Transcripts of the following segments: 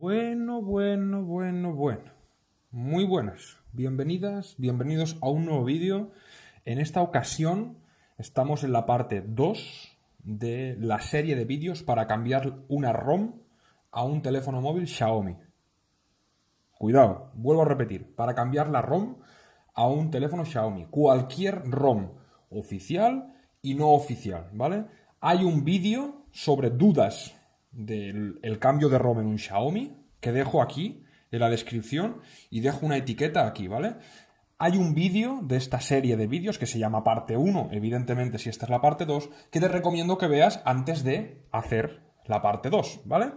Bueno, bueno, bueno, bueno. Muy buenas. Bienvenidas, bienvenidos a un nuevo vídeo. En esta ocasión estamos en la parte 2 de la serie de vídeos para cambiar una ROM a un teléfono móvil Xiaomi. Cuidado, vuelvo a repetir, para cambiar la ROM a un teléfono Xiaomi. Cualquier ROM oficial y no oficial, ¿vale? Hay un vídeo sobre dudas del el cambio de ROM en un Xiaomi que dejo aquí en la descripción y dejo una etiqueta aquí, ¿vale? Hay un vídeo de esta serie de vídeos que se llama parte 1, evidentemente si esta es la parte 2, que te recomiendo que veas antes de hacer la parte 2, ¿vale?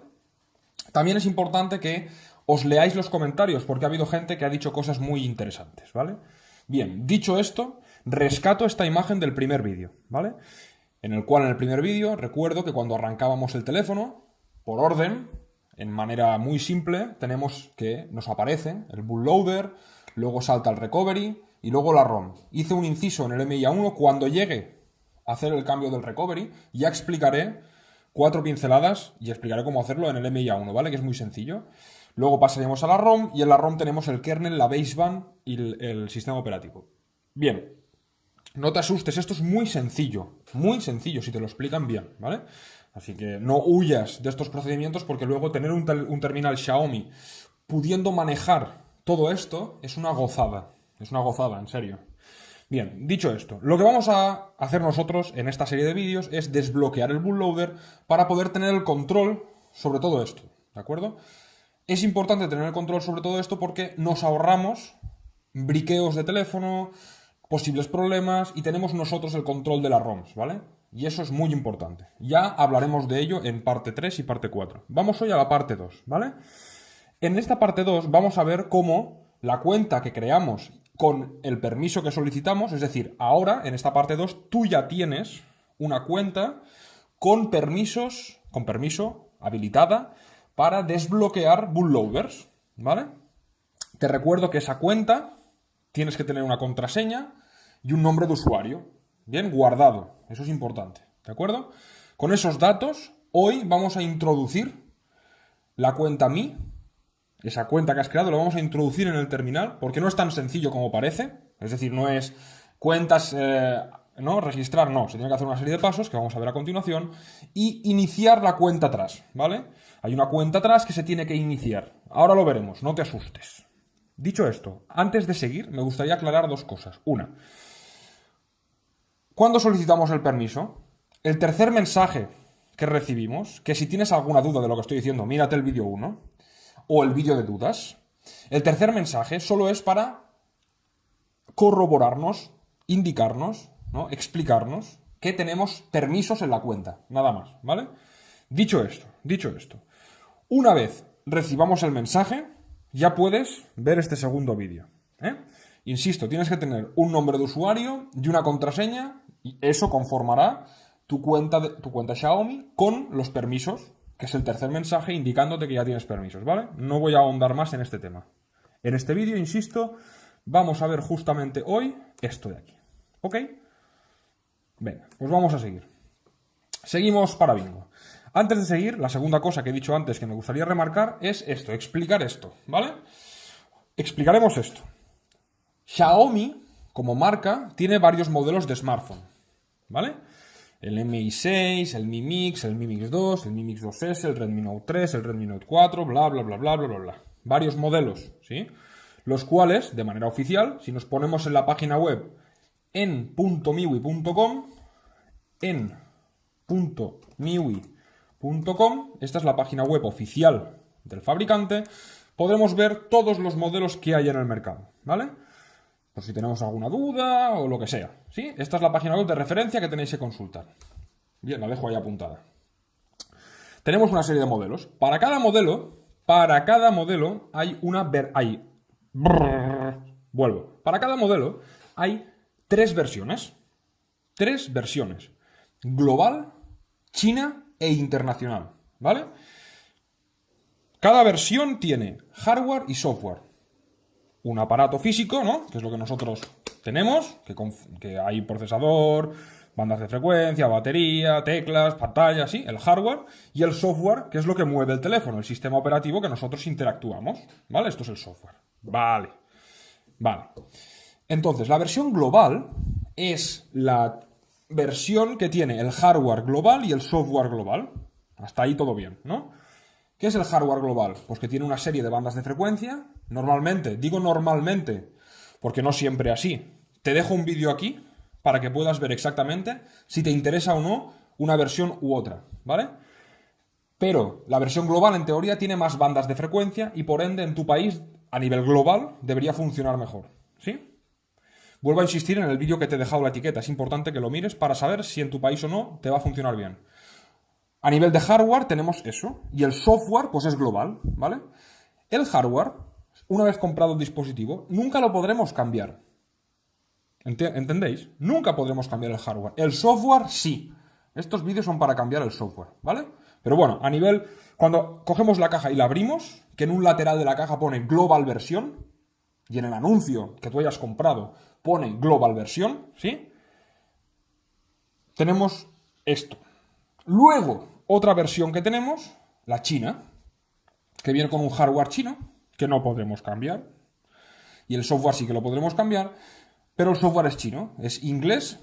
También es importante que os leáis los comentarios porque ha habido gente que ha dicho cosas muy interesantes, ¿vale? Bien, dicho esto, rescato esta imagen del primer vídeo, ¿vale? En el cual en el primer vídeo recuerdo que cuando arrancábamos el teléfono, por orden, en manera muy simple, tenemos que nos aparece el bootloader, luego salta el recovery y luego la ROM. Hice un inciso en el MIA1 cuando llegue a hacer el cambio del recovery, ya explicaré cuatro pinceladas y explicaré cómo hacerlo en el MIA1, ¿vale? Que es muy sencillo. Luego pasaremos a la ROM y en la ROM tenemos el kernel, la baseband y el, el sistema operativo. Bien, no te asustes, esto es muy sencillo, muy sencillo si te lo explican bien, ¿vale? Así que no huyas de estos procedimientos porque luego tener un, terminal Xiaomi pudiendo manejar todo esto es una gozada, es una gozada, en serio. Bien, dicho esto, lo que vamos a hacer nosotros en esta serie de vídeos es desbloquear el bootloader para poder tener el control sobre todo esto, ¿de acuerdo? Es importante tener el control sobre todo esto porque nos ahorramos briqueos de teléfono, posibles problemas y tenemos nosotros el control de las ROMs, ¿vale? Y eso es muy importante. Ya hablaremos de ello en parte 3 y parte 4. Vamos hoy a la parte 2, ¿vale? En esta parte 2 vamos a ver cómo la cuenta que creamos con el permiso que solicitamos, es decir, ahora en esta parte 2 tú ya tienes una cuenta con permisos, con permiso habilitada para desbloquear bootloaders, ¿vale? Te recuerdo que esa cuenta tienes que tener una contraseña y un nombre de usuario. Bien, guardado. Eso es importante. ¿De acuerdo? Con esos datos, hoy vamos a introducir la cuenta Mi. Esa cuenta que has creado la vamos a introducir en el terminal, porque no es tan sencillo como parece. Es decir, no es cuentas, eh, ¿no? Registrar, no. Se tiene que hacer una serie de pasos que vamos a ver a continuación. Y iniciar la cuenta atrás, ¿vale? Hay una cuenta atrás que se tiene que iniciar. Ahora lo veremos, no te asustes. Dicho esto, antes de seguir, me gustaría aclarar dos cosas. Una, ¿cuándo solicitamos el permiso? El tercer mensaje que recibimos, que si tienes alguna duda de lo que estoy diciendo, mírate el vídeo 1 o el vídeo de dudas. El tercer mensaje solo es para corroborarnos, indicarnos, ¿no? explicarnos que tenemos permisos en la cuenta, nada más, ¿vale? Dicho esto, dicho esto, una vez recibamos el mensaje, ya puedes ver este segundo vídeo. ¿eh? Insisto, tienes que tener un nombre de usuario y una contraseña y eso conformará tu cuenta, de, tu cuenta Xiaomi con los permisos, que es el tercer mensaje indicándote que ya tienes permisos, ¿vale? No voy a ahondar más en este tema. En este vídeo, insisto, vamos a ver justamente hoy esto de aquí. ¿Ok? Venga, pues vamos a seguir. Seguimos para bingo. Antes de seguir, la segunda cosa que he dicho antes que me gustaría remarcar es esto, explicar esto, ¿vale? Explicaremos esto. Xiaomi, como marca, tiene varios modelos de smartphone, ¿vale? El Mi 6, el Mi Mix, el Mi Mix 2, el Mi Mix 2S, el Redmi Note 3, el Redmi Note 4, bla, bla, bla, bla, bla, bla, bla. Varios modelos, ¿sí? Los cuales, de manera oficial, si nos ponemos en la página web en .miwi.com, en .miwi.com, esta es la página web oficial del fabricante, podremos ver todos los modelos que hay en el mercado, ¿vale? Por si tenemos alguna duda o lo que sea, ¿sí? Esta es la página web de referencia que tenéis que consultar. Bien, la dejo ahí apuntada. Tenemos una serie de modelos. Para cada modelo, para cada modelo hay una... Ver hay... vuelvo. Para cada modelo hay tres versiones. Tres versiones. Global, China e internacional, ¿vale? Cada versión tiene hardware y software. Un aparato físico, ¿no? Que es lo que nosotros tenemos, que, hay procesador, bandas de frecuencia, batería, teclas, pantalla, sí, el hardware y el software, que es lo que mueve el teléfono, el sistema operativo que nosotros interactuamos, ¿vale? Esto es el software. Vale. Vale. Entonces, la versión global es la versión que tiene el hardware global y el software global. Hasta ahí todo bien, ¿no? ¿Qué es el hardware global? Pues que tiene una serie de bandas de frecuencia. Normalmente, digo normalmente, porque no siempre así. Te dejo un vídeo aquí para que puedas ver exactamente si te interesa o no una versión u otra, ¿vale? Pero la versión global, en teoría, tiene más bandas de frecuencia y por ende en tu país, a nivel global, debería funcionar mejor, ¿sí? Vuelvo a insistir en el vídeo que te he dejado la etiqueta, es importante que lo mires para saber si en tu país o no te va a funcionar bien. A nivel de hardware tenemos eso, y el software pues es global, ¿vale? El hardware, una vez comprado el dispositivo, nunca lo podremos cambiar. ¿Entendéis? Nunca podremos cambiar el hardware. El software sí. Estos vídeos son para cambiar el software, ¿vale? Pero bueno, a nivel... Cuando cogemos la caja y la abrimos, que en un lateral de la caja pone Global Versión, y en el anuncio que tú hayas comprado pone Global Versión, ¿sí? Tenemos esto. Luego, otra versión que tenemos, la china, que viene con un hardware chino, que no podremos cambiar. Y el software sí que lo podremos cambiar, pero el software es chino, es inglés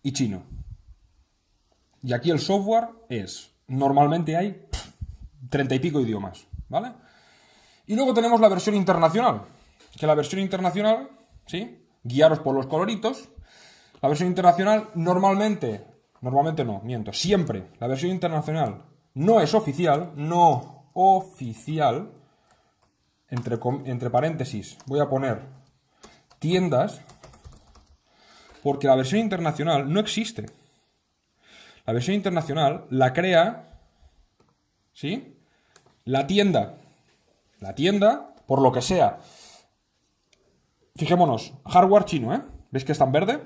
y chino. Y aquí el software es, normalmente hay treinta y pico idiomas, ¿vale? Y luego tenemos la versión internacional, que la versión internacional, ¿sí? Guiaros por los coloritos. La versión internacional normalmente, normalmente no, miento, siempre la versión internacional no es oficial, no oficial, entre, entre paréntesis, voy a poner tiendas, porque la versión internacional no existe. La versión internacional la crea, ¿sí? La tienda. La tienda, por lo que sea, Fijémonos, hardware chino, ¿eh? ¿Veis que está en verde?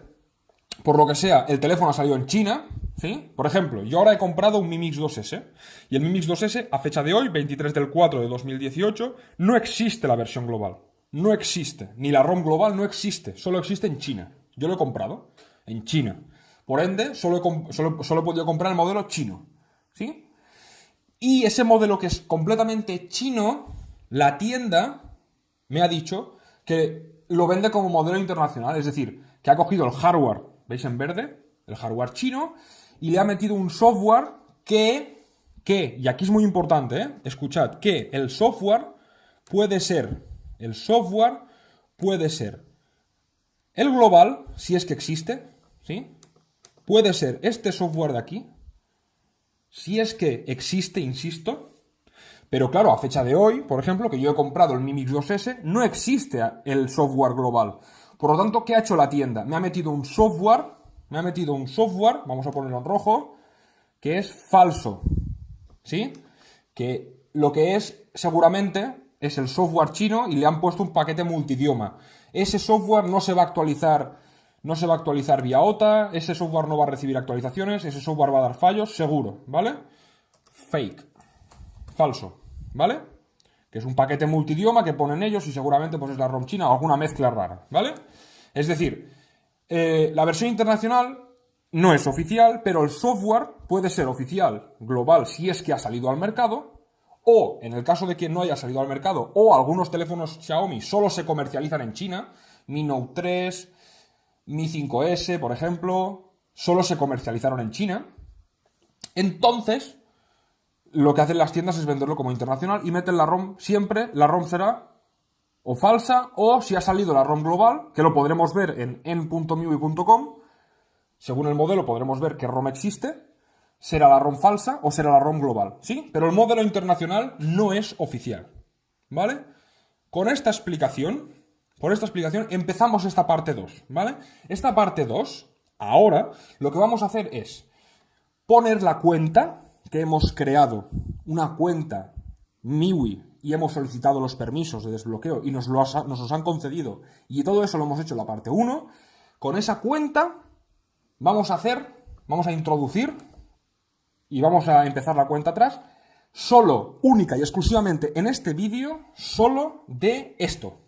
Por lo que sea, el teléfono ha salido en China, ¿sí? Por ejemplo, yo ahora he comprado un Mi Mix 2S, y el Mi Mix 2S, a fecha de hoy, 23 del 4 de 2018, no existe la versión global. No existe. Ni la ROM global no existe. Solo existe en China. Yo lo he comprado en China. Por ende, solo he, solo, solo he podido comprar el modelo chino. ¿Sí? Y ese modelo que es completamente chino, la tienda me ha dicho que lo vende como modelo internacional, es decir, que ha cogido el hardware, ¿veis en verde? El hardware chino, y le ha metido un software que, que, y aquí es muy importante, ¿eh? escuchad, que el software puede ser, el software puede ser el global, si es que existe, ¿sí? Puede ser este software de aquí, si es que existe, insisto, pero claro, a fecha de hoy, por ejemplo, que yo he comprado el Mi Mix 2S, no existe el software global. Por lo tanto, ¿qué ha hecho la tienda? Me ha metido un software, me ha metido un software, vamos a ponerlo en rojo, que es falso. ¿Sí? Que lo que es seguramente es el software chino y le han puesto un paquete multidioma. Ese software no se va a actualizar, no se va a actualizar vía OTA, ese software no va a recibir actualizaciones, ese software va a dar fallos, seguro, ¿vale? Fake. Falso. ¿vale? Que es un paquete multidioma que ponen ellos y seguramente pues es la ROM china o alguna mezcla rara, ¿vale? Es decir, eh, la versión internacional no es oficial, pero el software puede ser oficial global si es que ha salido al mercado, o en el caso de que no haya salido al mercado, o algunos teléfonos Xiaomi solo se comercializan en China, Mi Note 3, Mi 5S, por ejemplo, solo se comercializaron en China, entonces lo que hacen las tiendas es venderlo como internacional y meten la ROM siempre, la ROM será o falsa o si ha salido la ROM global, que lo podremos ver en en.miui.com, según el modelo podremos ver qué ROM existe, será la ROM falsa o será la ROM global, ¿sí? Pero el modelo internacional no es oficial, ¿vale? Con esta explicación, por esta explicación empezamos esta parte 2, ¿vale? Esta parte 2, ahora, lo que vamos a hacer es poner la cuenta que hemos creado una cuenta MIUI y hemos solicitado los permisos de desbloqueo y nos, los han concedido y todo eso lo hemos hecho en la parte 1, con esa cuenta vamos a hacer, vamos a introducir y vamos a empezar la cuenta atrás solo, única y exclusivamente en este vídeo, solo de esto.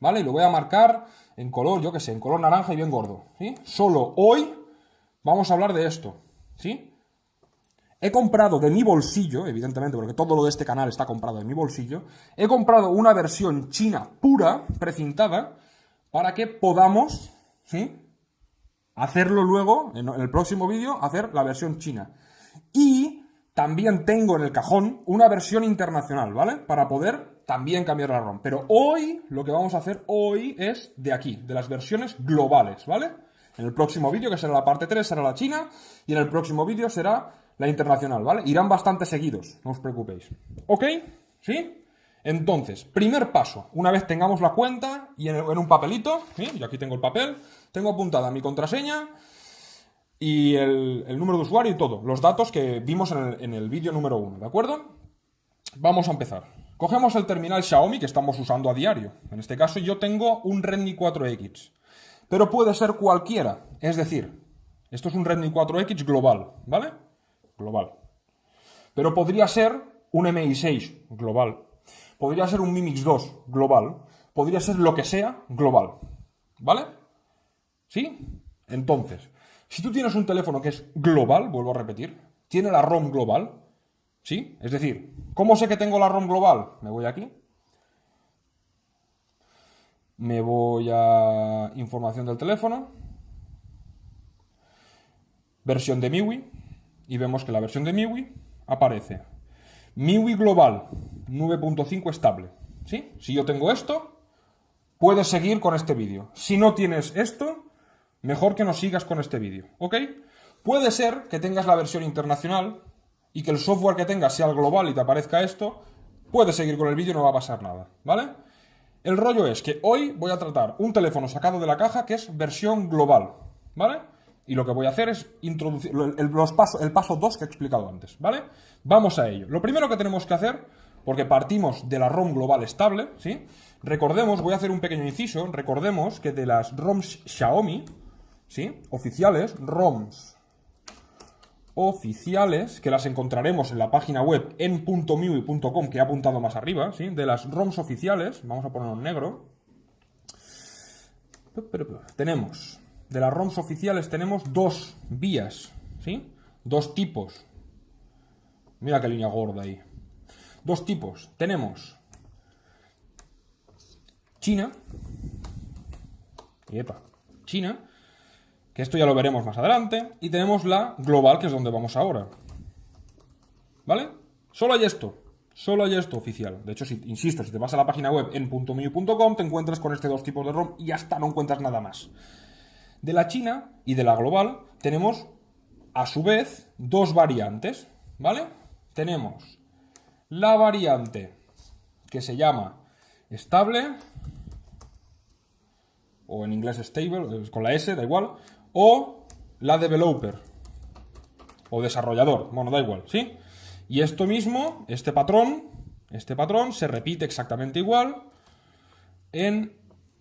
¿Vale? Y lo voy a marcar en color, yo que sé, en color naranja y bien gordo. ¿sí? Solo hoy vamos a hablar de esto, ¿sí? He comprado de mi bolsillo, evidentemente, porque todo lo de este canal está comprado de mi bolsillo, he comprado una versión china pura, precintada, para que podamos. Hacerlo luego, en el próximo vídeo, hacer la versión china. Y también tengo en el cajón una versión internacional, ¿vale? Para poder también cambiar la ROM. Pero hoy, lo que vamos a hacer hoy es de aquí, de las versiones globales, ¿vale? En el próximo vídeo, que será la parte 3, será la china, y en el próximo vídeo será la internacional, ¿vale? Irán bastante seguidos, no os preocupéis. ¿Ok? ¿Sí? Entonces, primer paso, una vez tengamos la cuenta y en, un papelito, ¿sí? y aquí tengo el papel, tengo apuntada mi contraseña y el, número de usuario y todo, los datos que vimos en el, en el vídeo número 1, ¿de acuerdo? Vamos a empezar. Cogemos el terminal Xiaomi que estamos usando a diario. En este caso yo tengo un Redmi 4X. Pero puede ser cualquiera. Es decir, esto es un Redmi 4X global, ¿vale? Global. Pero podría ser un MI6 global. Podría ser un Mi Mix 2 global. Podría ser lo que sea global. ¿Vale? ¿Sí? Entonces, si tú tienes un teléfono que es global, vuelvo a repetir, tiene la ROM global, ¿sí? Es decir, ¿cómo sé que tengo la ROM global? Me voy aquí. Me voy a información del teléfono. Versión de MIUI y vemos que la versión de MIUI aparece MIUI Global 9.5 estable. ¿Sí? Si yo tengo esto, puedes seguir con este vídeo. Si no tienes esto, mejor que no sigas con este vídeo. ¿Ok? Puede ser que tengas la versión internacional y que el software que tengas sea el global y te aparezca esto. Puedes seguir con el vídeo, no va a pasar nada. ¿Vale? El rollo es que hoy voy a tratar un teléfono sacado de la caja que es versión global. ¿Vale? Y lo que voy a hacer es introducir el, los el paso 2 que he explicado antes, ¿vale? Vamos a ello. Lo primero que tenemos que hacer, porque partimos de la ROM global estable, ¿sí? Recordemos, voy a hacer un pequeño inciso, recordemos que de las ROMs Xiaomi, ¿sí? Oficiales, ROMs oficiales, que las encontraremos en la página web en.miui.com que he apuntado más arriba, ¿sí? De las ROMs oficiales, vamos a ponerlo en negro, tenemos de las ROMs oficiales tenemos dos vías, ¿sí? Dos tipos. Mira qué línea gorda ahí. Dos tipos. Tenemos China. Epa, China. Que esto ya lo veremos más adelante. Y tenemos la global, que es donde vamos ahora. ¿Vale? Solo hay esto. Solo hay esto oficial. De hecho, si, insisto, si te vas a la página web en .miu.com te encuentras con este dos tipos de ROM y hasta no encuentras nada más. De la China y de la global tenemos, a su vez, dos variantes, ¿vale? Tenemos la variante que se llama estable, o en inglés stable, con la S, da igual, o la developer, o desarrollador, bueno, da igual, ¿sí? Y esto mismo, este patrón, este patrón se repite exactamente igual en...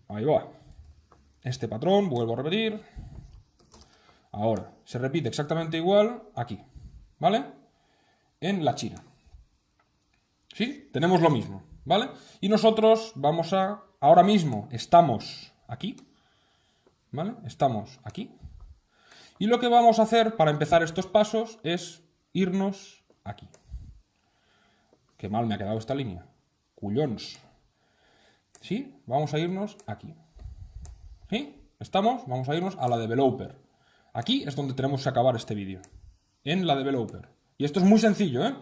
Ahí va, este patrón, vuelvo a repetir. Ahora, se repite exactamente igual aquí, ¿vale? En la China. ¿Sí? Tenemos lo mismo, ¿vale? Y nosotros vamos a... Ahora mismo estamos aquí, ¿vale? Estamos aquí. Y lo que vamos a hacer para empezar estos pasos es irnos aquí. Qué mal me ha quedado esta línea. Cullons. ¿Sí? Vamos a irnos aquí. ¿Estamos? Vamos a irnos a la developer. Aquí es donde tenemos que acabar este vídeo. En la developer. Y esto es muy sencillo, ¿eh?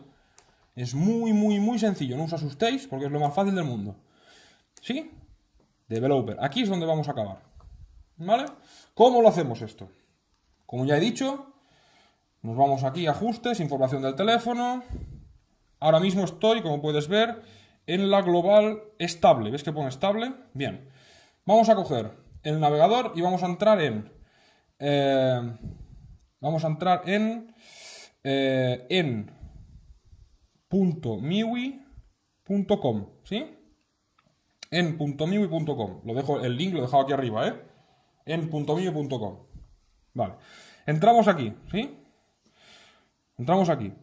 Es muy, muy, muy sencillo. No os asustéis porque es lo más fácil del mundo. ¿Sí? Developer. Aquí es donde vamos a acabar. ¿Vale? ¿Cómo lo hacemos esto? Como ya he dicho, nos vamos aquí a ajustes, información del teléfono. Ahora mismo estoy, como puedes ver, en la global estable. ¿Ves que pone estable? Bien. Vamos a coger el navegador y vamos a entrar en... Eh, vamos a entrar en... Eh, en .miwi.com, ¿sí? En .miwi.com. Lo dejo, el link lo he dejado aquí arriba, ¿eh? En .miwi.com. Vale. Entramos aquí, ¿sí? Entramos aquí.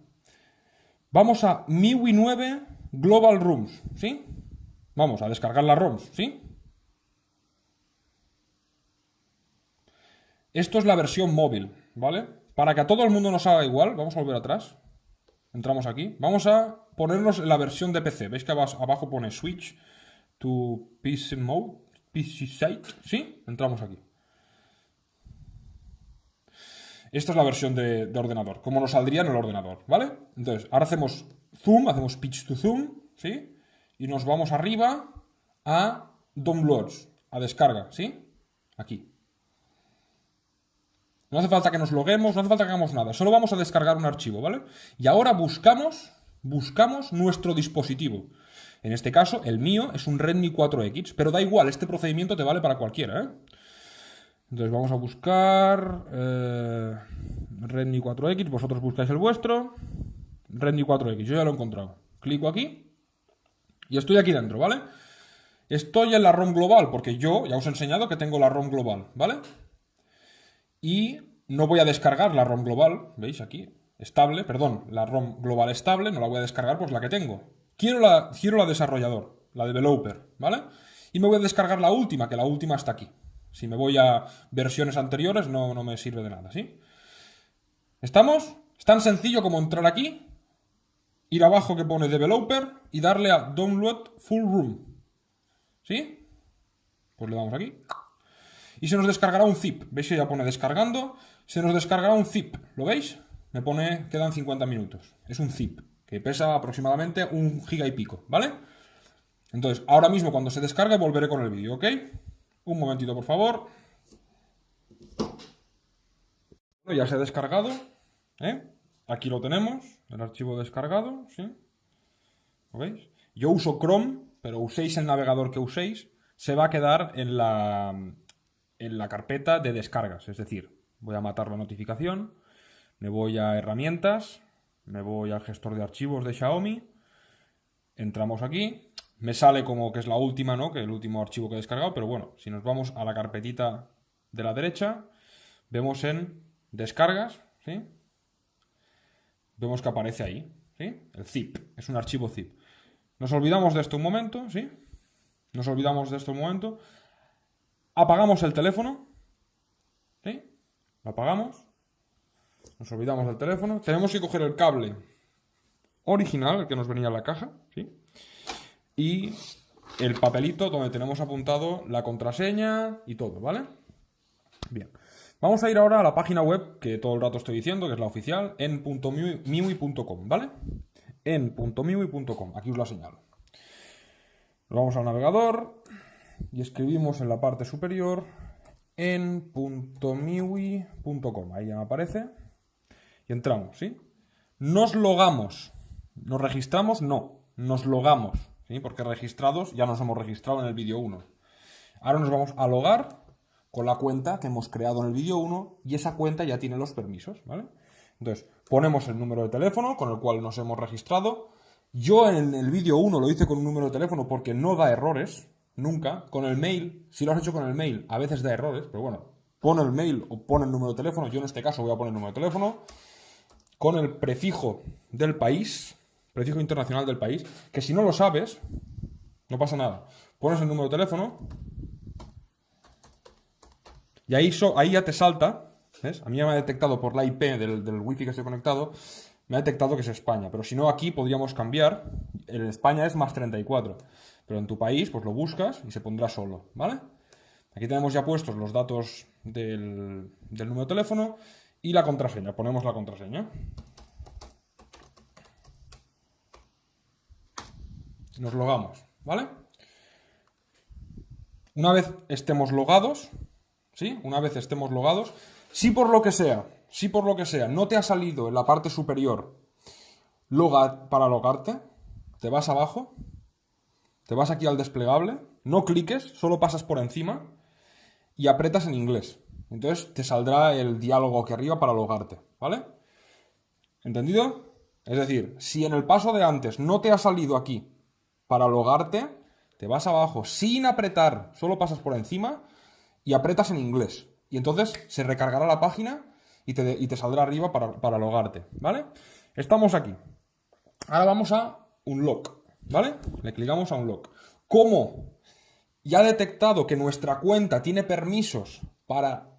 Vamos a MIUI 9 Global Rooms, ¿sí? Vamos a descargar las ROMs, ¿sí? Esto es la versión móvil, ¿vale? Para que a todo el mundo nos haga igual, vamos a volver atrás. Entramos aquí. Vamos a ponernos la versión de PC. ¿Veis que abajo pone Switch to PC Mode? PC Site. ¿Sí? Entramos aquí. Esta es la versión de, ordenador, como nos saldría en el ordenador, ¿vale? Entonces, ahora hacemos zoom, hacemos pitch to zoom, ¿sí? Y nos vamos arriba a downloads, a descarga, ¿sí? Aquí. No hace falta que nos loguemos, no hace falta que hagamos nada, solo vamos a descargar un archivo, ¿vale? Y ahora buscamos, buscamos nuestro dispositivo. En este caso, el mío es un Redmi 4X, pero da igual, este procedimiento te vale para cualquiera, ¿eh? Entonces vamos a buscar eh, Redmi 4X, vosotros buscáis el vuestro. Redmi 4X, yo ya lo he encontrado. Clico aquí y estoy aquí dentro, ¿vale? Estoy en la ROM global, porque yo ya os he enseñado que tengo la ROM global, ¿vale? Y no voy a descargar la ROM global, ¿veis aquí? Estable, perdón, la ROM global estable, no la voy a descargar, pues la que tengo. Quiero la, quiero la desarrollador, la developer, ¿vale? Y me voy a descargar la última, que la última está aquí. Si me voy a versiones anteriores no, no me sirve de nada, ¿sí? ¿Estamos? Es tan sencillo como entrar aquí, ir abajo que pone Developer y darle a Download Full Room. ¿Sí? Pues le damos aquí. Y se nos descargará un zip. ¿Veis que ya pone descargando? Se nos descargará un zip. ¿Lo veis? Me pone, quedan 50 minutos. Es un zip, que pesa aproximadamente un giga y pico, ¿vale? Entonces, ahora mismo cuando se descargue volveré con el vídeo, ¿ok? Un momentito, por favor. ya se ha descargado. ¿eh? Aquí lo tenemos, el archivo descargado, ¿sí? ¿Lo veis? Yo uso Chrome, pero uséis el navegador que uséis, se va a quedar en la, en la carpeta de descargas. Es decir, voy a matar la notificación, me voy a herramientas, me voy al gestor de archivos de Xiaomi, entramos aquí, me sale como que es la última, ¿no? Que el último archivo que he descargado, pero bueno, si nos vamos a la carpetita de la derecha, vemos en descargas, ¿sí? Vemos que aparece ahí, ¿sí? El zip, es un archivo zip. Nos olvidamos de esto un momento, ¿sí? Nos olvidamos de esto un momento. Apagamos el teléfono, ¿sí? Lo apagamos. Nos olvidamos del teléfono. Tenemos que coger el cable original, el que nos venía en la caja, ¿sí? y el papelito donde tenemos apuntado la contraseña y todo, ¿vale? Bien. Vamos a ir ahora a la página web que todo el rato estoy diciendo, que es la oficial, en.miui.com, ¿vale? en.miui.com, aquí os la señalo. Nos vamos al navegador y escribimos en la parte superior en.miui.com, ahí ya me aparece, y entramos, ¿sí? Nos logamos, nos registramos, no, nos logamos, porque registrados ya nos hemos registrado en el vídeo 1. Ahora nos vamos a logar con la cuenta que hemos creado en el vídeo 1 y esa cuenta ya tiene los permisos, ¿vale? Entonces, ponemos el número de teléfono con el cual nos hemos registrado. Yo en el vídeo 1 lo hice con un número de teléfono porque no da errores, nunca. Con el mail, si lo has hecho con el mail, a veces da errores, pero bueno, pon el mail o pon el número de teléfono. Yo en este caso voy a poner el número de teléfono. Con el prefijo del país, prefijo internacional del país, que si no lo sabes, no pasa nada. Pones el número de teléfono y ahí, ahí ya te salta, ¿ves? A mí ya me ha detectado por la IP del, del wifi que estoy conectado, me ha detectado que es España, pero si no aquí podríamos cambiar, en España es más 34, pero en tu país pues lo buscas y se pondrá solo, ¿vale? Aquí tenemos ya puestos los datos del, número de teléfono y la contraseña, ponemos la contraseña. nos logamos, ¿vale? Una vez estemos logados, ¿sí? Una vez estemos logados, si por lo que sea, si por lo que sea no te ha salido en la parte superior loga para logarte, te vas abajo, te vas aquí al desplegable, no cliques, solo pasas por encima y apretas en inglés. Entonces te saldrá el diálogo aquí arriba para logarte, ¿vale? ¿Entendido? Es decir, si en el paso de antes no te ha salido aquí para logarte, te vas abajo sin apretar, solo pasas por encima y apretas en inglés. Y entonces se recargará la página y te, saldrá arriba para, para, logarte, ¿vale? Estamos aquí. Ahora vamos a un lock, ¿vale? Le clicamos a un lock. ¿Cómo? Ya ha detectado que nuestra cuenta tiene permisos para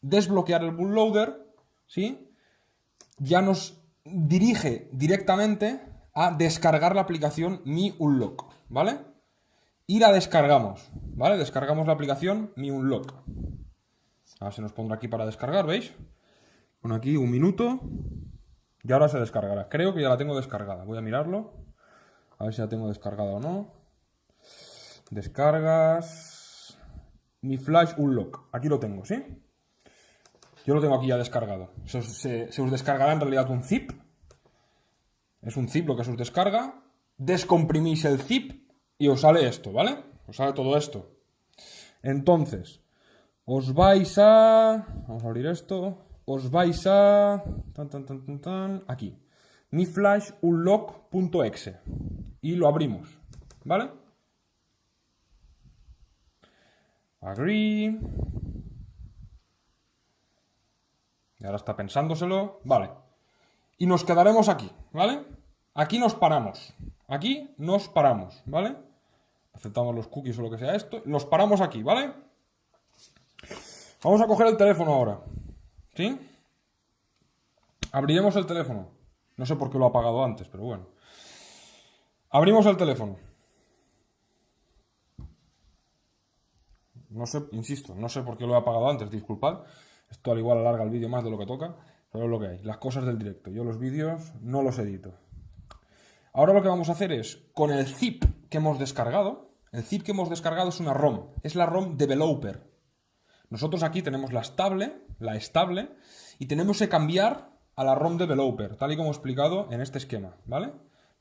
desbloquear el bootloader, ¿sí? Ya nos dirige directamente a descargar la aplicación Mi Unlock, ¿vale? Y la descargamos, ¿vale? Descargamos la aplicación Mi Unlock. Ahora se nos pondrá aquí para descargar, ¿veis? Con aquí un minuto. Y ahora se descargará. Creo que ya la tengo descargada. Voy a mirarlo. A ver si la tengo descargada o no. Descargas. Mi Flash Unlock. Aquí lo tengo, ¿sí? Yo lo tengo aquí ya descargado. Se se os descargará en realidad un zip es un zip lo que se os descarga. Descomprimís el zip y os sale esto, ¿vale? Os sale todo esto. Entonces, os vais a... Vamos a abrir esto. Os vais a... Tan, tan, tan, tan, aquí. Mi flash unlock.exe. Y lo abrimos, ¿vale? Agree. Y ahora está pensándoselo. Vale. Y nos quedaremos aquí, ¿vale? Aquí nos paramos. Aquí nos paramos, ¿vale? Aceptamos los cookies o lo que sea esto. Nos paramos aquí, ¿vale? Vamos a coger el teléfono ahora. ¿Sí? Abriremos el teléfono. No sé por qué lo ha apagado antes, pero bueno. Abrimos el teléfono. No sé, insisto, no sé por qué lo he apagado antes, disculpad. Esto al igual alarga el vídeo más de lo que toca, pero es lo que hay. Las cosas del directo. Yo los vídeos no los edito. Ahora lo que vamos a hacer es, con el zip que hemos descargado, el zip que hemos descargado es una ROM, es la ROM developer. Nosotros aquí tenemos la estable, la estable, y tenemos que cambiar a la ROM developer, tal y como he explicado en este esquema, ¿vale?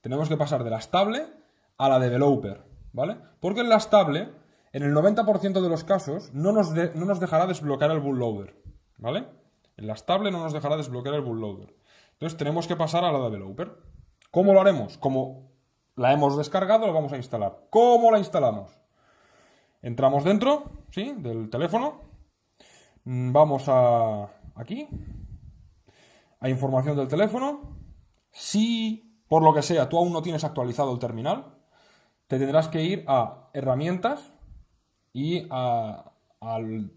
Tenemos que pasar de la estable a la developer, ¿vale? Porque en la estable, en el 90% de los casos, no nos, no nos dejará desbloquear el bootloader, ¿vale? En la estable no nos dejará desbloquear el bootloader. Entonces tenemos que pasar a la developer. ¿Cómo lo haremos? Como la hemos descargado, lo vamos a instalar. ¿Cómo la instalamos? Entramos dentro, ¿sí? Del teléfono. Mm, vamos a aquí. A información del teléfono. Si, por lo que sea, tú aún no tienes actualizado el terminal, te tendrás que ir a herramientas y al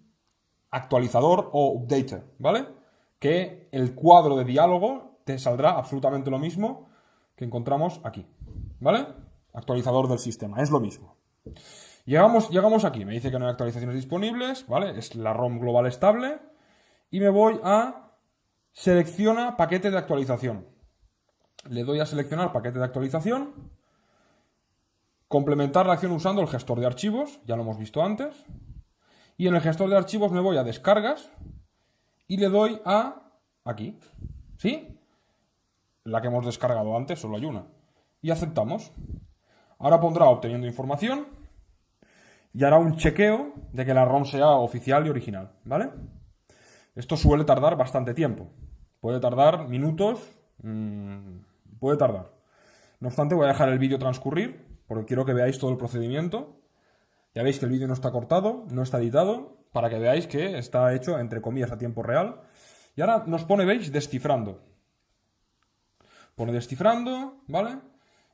actualizador o updater, ¿vale? Que el cuadro de diálogo te saldrá absolutamente lo mismo que encontramos aquí. ¿Vale? Actualizador del sistema, es lo mismo. Llegamos, llegamos aquí, me dice que no hay actualizaciones disponibles, ¿vale? Es la ROM global estable. Y me voy a selecciona paquete de actualización. Le doy a seleccionar paquete de actualización. Complementar la acción usando el gestor de archivos, ya lo hemos visto antes. Y en el gestor de archivos me voy a descargas y le doy a aquí. ¿Sí? la que hemos descargado antes, solo hay una. Y aceptamos. Ahora pondrá obteniendo información y hará un chequeo de que la ROM sea oficial y original, ¿vale? Esto suele tardar bastante tiempo. Puede tardar minutos, mmm, puede tardar. No obstante, voy a dejar el vídeo transcurrir porque quiero que veáis todo el procedimiento. Ya veis que el vídeo no está cortado, no está editado, para que veáis que está hecho, entre comillas, a tiempo real. Y ahora nos pone, veis, descifrando. Pone descifrando, ¿vale?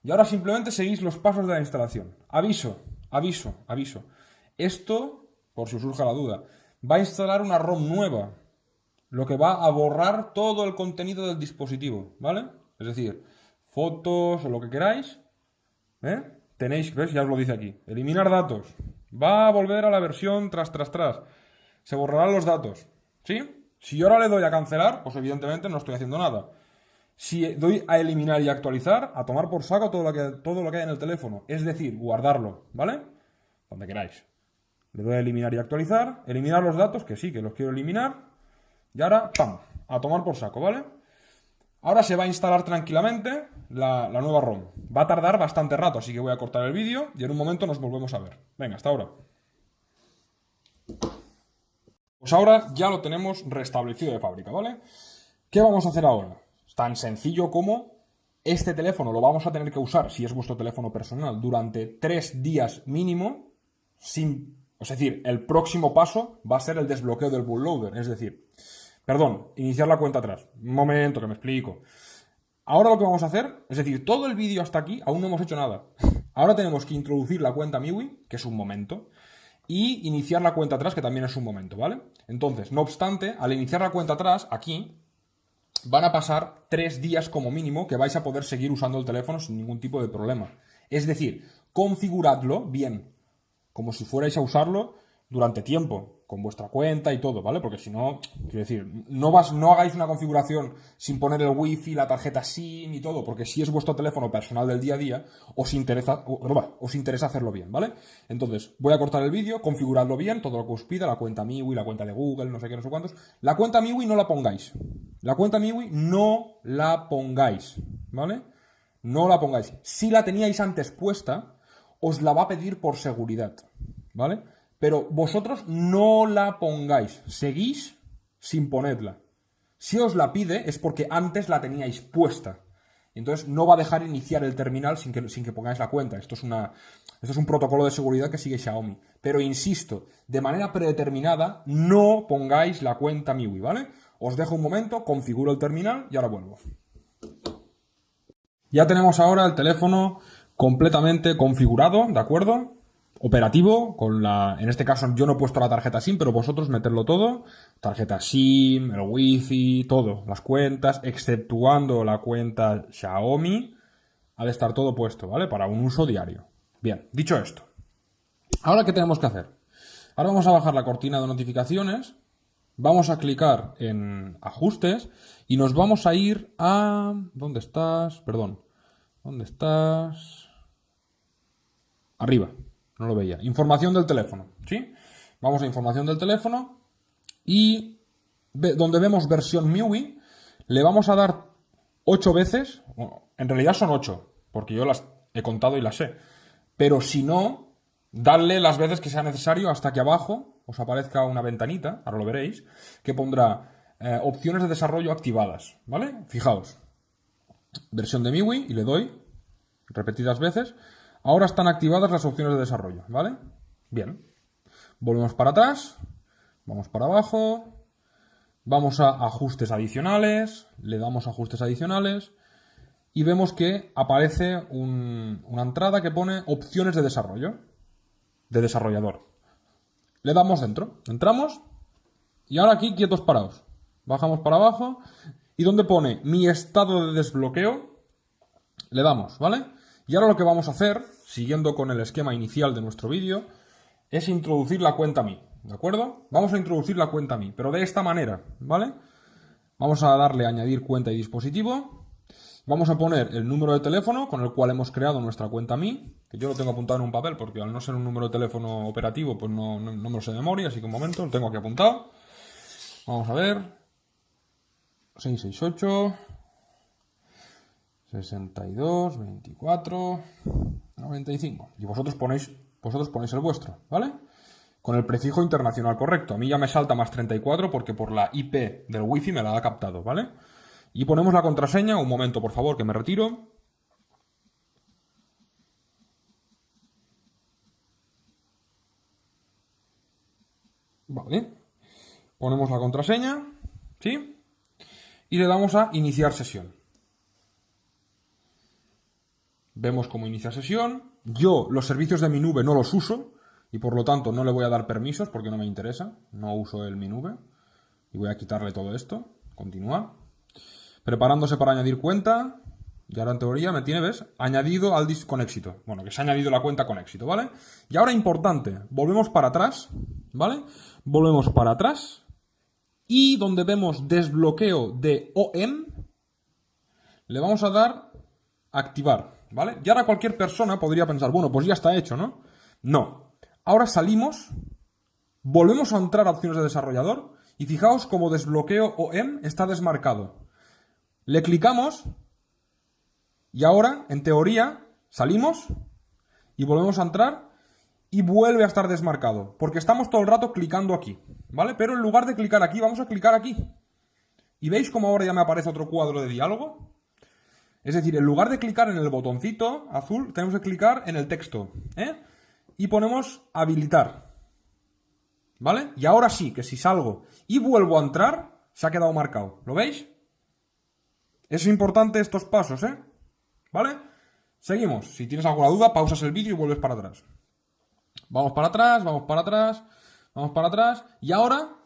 Y ahora simplemente seguís los pasos de la instalación. Aviso, aviso, aviso. Esto, por si surja la duda, va a instalar una ROM nueva, lo que va a borrar todo el contenido del dispositivo, ¿vale? Es decir, fotos o lo que queráis, ¿eh? Tenéis, ¿ves? Ya os lo dice aquí. Eliminar datos. Va a volver a la versión tras, tras, tras. Se borrarán los datos, ¿sí? Si yo ahora le doy a cancelar, pues evidentemente no estoy haciendo nada. Si doy a eliminar y actualizar, a tomar por saco todo lo que, todo lo que hay en el teléfono. Es decir, guardarlo, ¿vale? Donde queráis. Le doy a eliminar y actualizar. Eliminar los datos, que sí, que los quiero eliminar. Y ahora, ¡pam! A tomar por saco, ¿vale? Ahora se va a instalar tranquilamente la, nueva ROM. Va a tardar bastante rato, así que voy a cortar el vídeo y en un momento nos volvemos a ver. Venga, hasta ahora. Pues ahora ya lo tenemos restablecido de fábrica, ¿vale? ¿Qué vamos a hacer ahora? Tan sencillo como este teléfono lo vamos a tener que usar, si es vuestro teléfono personal, durante tres días mínimo, sin... Es decir, el próximo paso va a ser el desbloqueo del bootloader. Es decir, perdón, iniciar la cuenta atrás. Un momento, que me explico. Ahora lo que vamos a hacer, es decir, todo el vídeo hasta aquí aún no hemos hecho nada. Ahora tenemos que introducir la cuenta MIUI, que es un momento, y iniciar la cuenta atrás, que también es un momento, ¿vale? Entonces, no obstante, al iniciar la cuenta atrás, aquí, van a pasar tres días como mínimo que vais a poder seguir usando el teléfono sin ningún tipo de problema. Es decir, configuradlo bien, como si fuerais a usarlo durante tiempo, con vuestra cuenta y todo, ¿vale? Porque si no, quiero decir, no, vas, no hagáis una configuración sin poner el wifi, la tarjeta SIM y todo, porque si es vuestro teléfono personal del día a día, os interesa, os interesa hacerlo bien, ¿vale? Entonces, voy a cortar el vídeo, configuradlo bien, todo lo que os pida, la cuenta MIUI, la cuenta de Google, no sé qué, no sé cuántos. La cuenta MIUI no la pongáis. La cuenta MIUI no la pongáis, ¿vale? No la pongáis. Si la teníais antes puesta, os la va a pedir por seguridad, ¿vale? Pero vosotros no la pongáis, seguís sin ponerla. Si os la pide es porque antes la teníais puesta. Entonces no va a dejar iniciar el terminal sin que, sin que pongáis la cuenta. Esto es, una, esto es un protocolo de seguridad que sigue Xiaomi. Pero insisto, de manera predeterminada, no pongáis la cuenta MIUI, ¿vale? Os dejo un momento, configuro el terminal y ahora vuelvo. Ya tenemos ahora el teléfono completamente configurado, ¿de acuerdo? Operativo, con la, en este caso yo no he puesto la tarjeta SIM, pero vosotros meterlo todo, tarjeta SIM, el wifi, todo, las cuentas, exceptuando la cuenta Xiaomi, ha de estar todo puesto, ¿vale? Para un uso diario. Bien, dicho esto, ahora qué tenemos que hacer? Ahora vamos a bajar la cortina de notificaciones, vamos a clicar en ajustes y nos vamos a ir a... ¿Dónde estás? Perdón. ¿Dónde estás? Arriba. No lo veía. Información del teléfono, ¿sí? Vamos a información del teléfono y donde vemos versión MIUI, le vamos a dar 8 veces, en realidad son 8, porque yo las he contado y las sé, pero si no, darle las veces que sea necesario hasta que abajo os aparezca una ventanita, ahora lo veréis, que pondrá eh, opciones de desarrollo activadas, ¿vale? Fijaos, versión de MIUI y le doy repetidas veces Ahora están activadas las opciones de desarrollo, ¿vale? Bien. Volvemos para atrás, vamos para abajo, vamos a ajustes adicionales, le damos ajustes adicionales y vemos que aparece una entrada que pone opciones de desarrollo, de desarrollador. Le damos dentro, entramos y ahora aquí quietos parados. Bajamos para abajo y donde pone mi estado de desbloqueo, le damos, ¿vale? Y ahora lo que vamos a hacer, siguiendo con el esquema inicial de nuestro vídeo, es introducir la cuenta Mi, ¿de acuerdo? Vamos a introducir la cuenta Mi, pero de esta manera, ¿vale? Vamos a darle a añadir cuenta y dispositivo. Vamos a poner el número de teléfono con el cual hemos creado nuestra cuenta Mi, que yo lo tengo apuntado en un papel porque al no ser un número de teléfono operativo, pues no, no me lo sé de memoria, así que un momento, lo tengo aquí apuntado. Vamos a ver. 668 62, 24, 95. Y vosotros ponéis, vosotros ponéis el vuestro, ¿vale? Con el prefijo internacional correcto. A mí ya me salta más 34 porque por la IP del wifi me la ha captado, ¿vale? Y ponemos la contraseña. Un momento, por favor, que me retiro. Vale. Ponemos la contraseña, ¿sí? Y le damos a iniciar sesión. Vemos cómo inicia sesión. Yo los servicios de mi nube no los uso y por lo tanto no le voy a dar permisos porque no me interesa. No uso el mi nube. Y voy a quitarle todo esto. Continúa. Preparándose para añadir cuenta. Y ahora en teoría me tiene, ¿ves? Añadido al disco con éxito. Bueno, que se ha añadido la cuenta con éxito, ¿vale? Y ahora importante, volvemos para atrás, ¿vale? Volvemos para atrás. Y donde vemos desbloqueo de OM, le vamos a dar activar. ¿Vale? Y ahora cualquier persona podría pensar, bueno, pues ya está hecho, ¿no? No. Ahora salimos, volvemos a entrar a opciones de desarrollador y fijaos como desbloqueo OM está desmarcado. Le clicamos y ahora, en teoría, salimos y volvemos a entrar y vuelve a estar desmarcado, porque estamos todo el rato clicando aquí, ¿vale? Pero en lugar de clicar aquí, vamos a clicar aquí. ¿Y veis cómo ahora ya me aparece otro cuadro de diálogo? Es decir, en lugar de clicar en el botoncito azul, tenemos que clicar en el texto. ¿eh? Y ponemos habilitar. ¿Vale? Y ahora sí, que si salgo y vuelvo a entrar, se ha quedado marcado. ¿Lo veis? Es importante estos pasos, ¿eh? ¿Vale? Seguimos. Si tienes alguna duda, pausas el vídeo y vuelves para atrás. Vamos para atrás, vamos para atrás, vamos para atrás. Y ahora,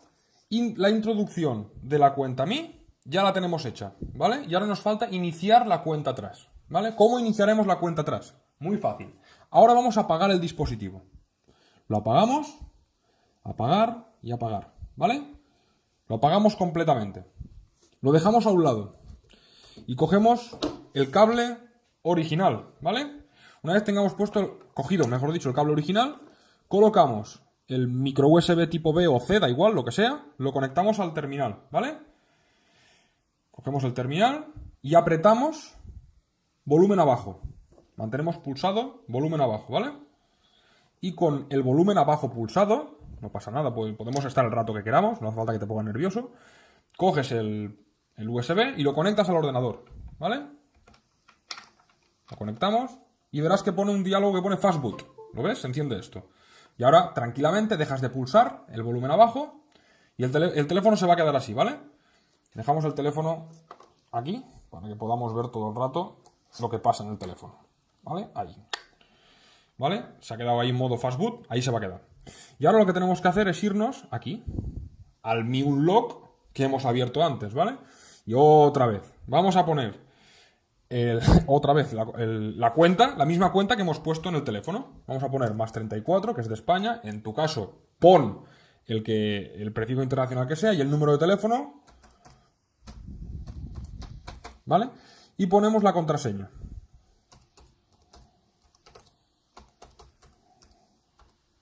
la introducción de la cuenta Mi ya la tenemos hecha, ¿vale? Y ahora nos falta iniciar la cuenta atrás, ¿vale? ¿Cómo iniciaremos la cuenta atrás? Muy fácil. Ahora vamos a apagar el dispositivo. Lo apagamos, apagar y apagar, ¿vale? Lo apagamos completamente. Lo dejamos a un lado. Y cogemos el cable original, ¿vale? Una vez tengamos puesto, cogido, mejor dicho, el cable original, colocamos el micro USB tipo B o C, da igual, lo que sea, lo conectamos al terminal, ¿vale? Cogemos el terminal y apretamos volumen abajo. Mantenemos pulsado volumen abajo, ¿vale? Y con el volumen abajo pulsado, no pasa nada, podemos estar el rato que queramos, no hace falta que te pongas nervioso. Coges el, el USB y lo conectas al ordenador, ¿vale? Lo conectamos y verás que pone un diálogo que pone Fastboot. ¿Lo ves? Se enciende esto. Y ahora, tranquilamente, dejas de pulsar el volumen abajo y el teléfono se va a quedar así, ¿vale? Dejamos el teléfono aquí para que podamos ver todo el rato lo que pasa en el teléfono. ¿Vale? Ahí. ¿Vale? Se ha quedado ahí en modo fastboot, ahí se va a quedar. Y ahora lo que tenemos que hacer es irnos aquí, al MiUnlock que hemos abierto antes, ¿vale? Y otra vez, vamos a poner otra vez la, la, cuenta, la misma cuenta que hemos puesto en el teléfono. Vamos a poner más 34, que es de España. En tu caso, pon el, que, el prefijo internacional que sea y el número de teléfono ¿vale? Y ponemos la contraseña.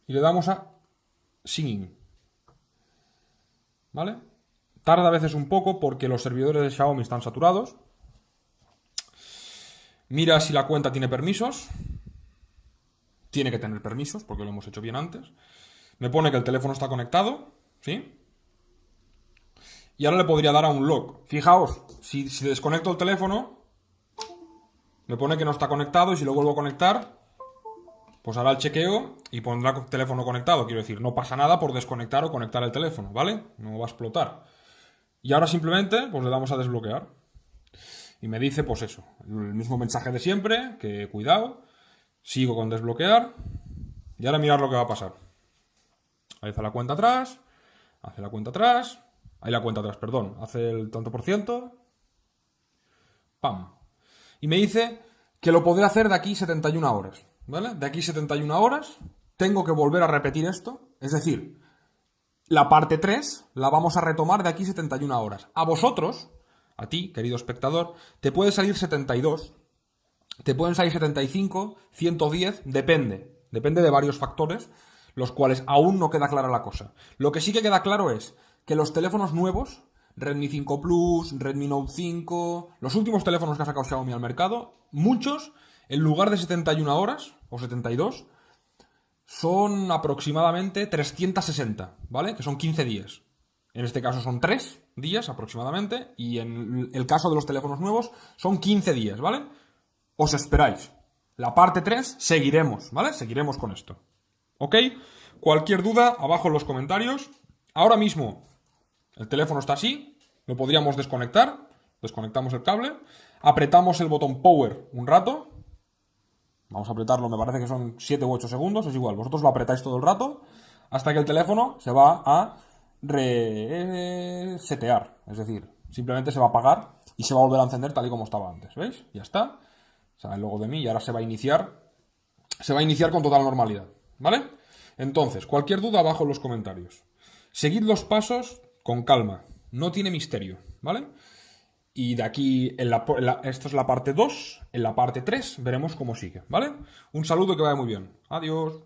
Y le damos a Singing. ¿Vale? Tarda a veces un poco porque los servidores de Xiaomi están saturados. Mira si la cuenta tiene permisos. Tiene que tener permisos porque lo hemos hecho bien antes. Me pone que el teléfono está conectado. ¿Sí? Y ahora le podría dar a un lock. Fijaos, si, desconecto el teléfono, me pone que no está conectado y si lo vuelvo a conectar, pues hará el chequeo y pondrá el teléfono conectado. Quiero decir, no pasa nada por desconectar o conectar el teléfono, ¿vale? No va a explotar. Y ahora simplemente, pues le damos a desbloquear. Y me dice, pues eso, el mismo mensaje de siempre, que cuidado, sigo con desbloquear. Y ahora mirar lo que va a pasar. Ahí está la cuenta atrás, hace la cuenta atrás, Ahí la cuenta atrás, perdón. Hace el tanto por ciento. ¡Pam! Y me dice que lo podré hacer de aquí 71 horas. ¿Vale? De aquí 71 horas tengo que volver a repetir esto. Es decir, la parte 3 la vamos a retomar de aquí 71 horas. A vosotros, a ti, querido espectador, te puede salir 72, te pueden salir 75, 110, depende. Depende de varios factores, los cuales aún no queda clara la cosa. Lo que sí que queda claro es que los teléfonos nuevos, Redmi 5 Plus, Redmi Note 5, los últimos teléfonos que ha sacado Xiaomi al mercado, muchos, en lugar de 71 horas o 72, son aproximadamente 360, ¿vale? Que son 15 días. En este caso son 3 días aproximadamente y en el caso de los teléfonos nuevos son 15 días, ¿vale? Os esperáis. La parte 3 seguiremos, ¿vale? Seguiremos con esto. ¿Ok? Cualquier duda, abajo en los comentarios. Ahora mismo el teléfono está así, lo podríamos desconectar, desconectamos el cable, apretamos el botón Power un rato, vamos a apretarlo, me parece que son 7 u 8 segundos, es igual, vosotros lo apretáis todo el rato, hasta que el teléfono se va a resetear, es decir, simplemente se va a apagar y se va a volver a encender tal y como estaba antes, ¿veis? Ya está, sale el de mí y ahora se va a iniciar, se va a iniciar con total normalidad, ¿vale? Entonces, cualquier duda abajo en los comentarios. Seguid los pasos con calma, no tiene misterio, ¿vale? Y de aquí, en la, es la parte 2, en la parte 3 veremos cómo sigue, ¿vale? Un saludo que vaya muy bien. Adiós.